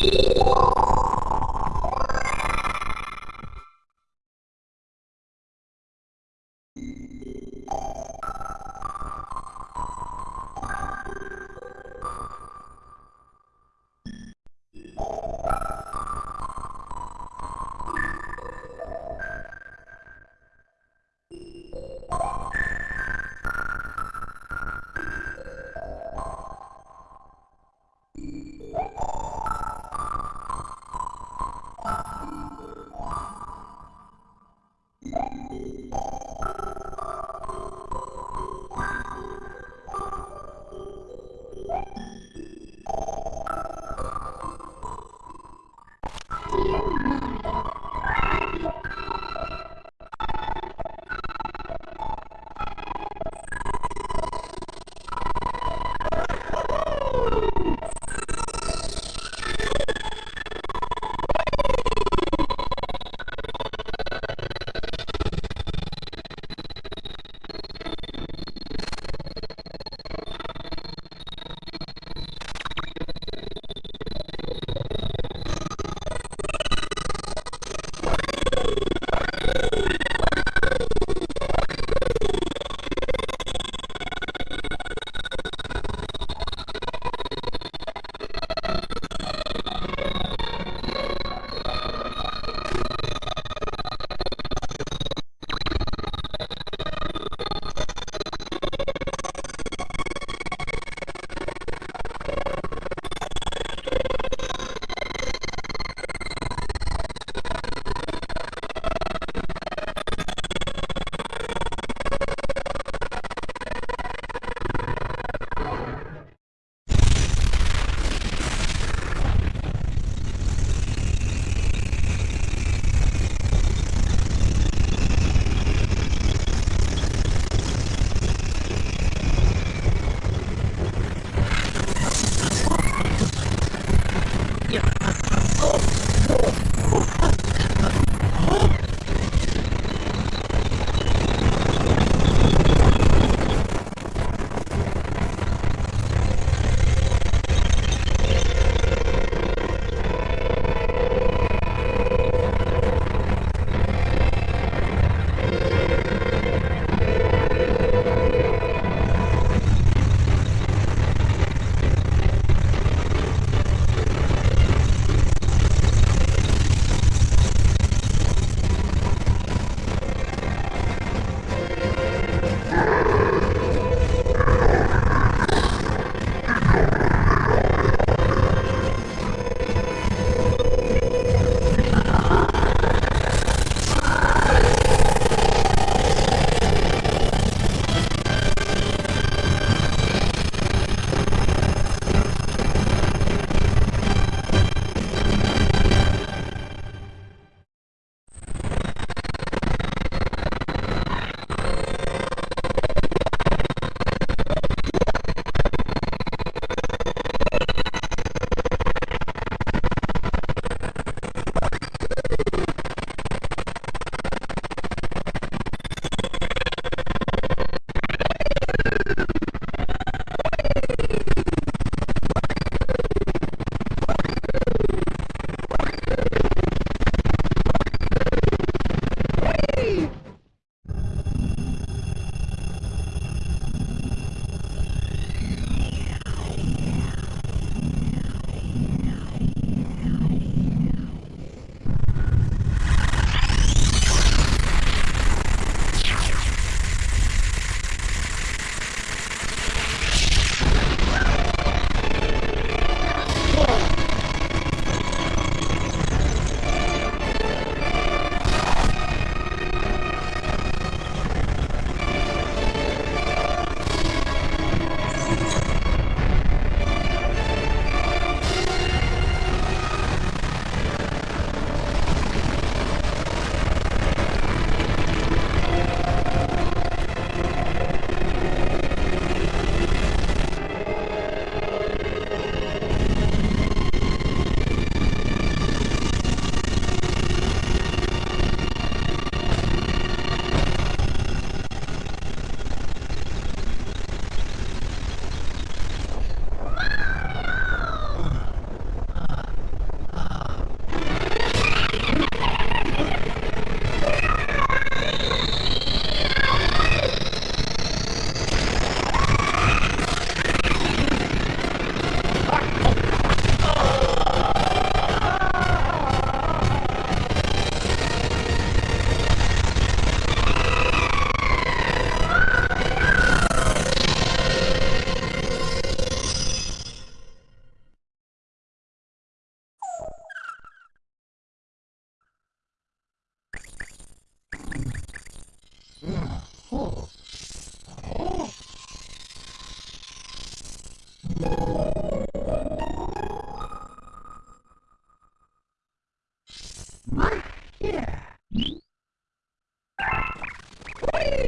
Yeah.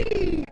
Ui!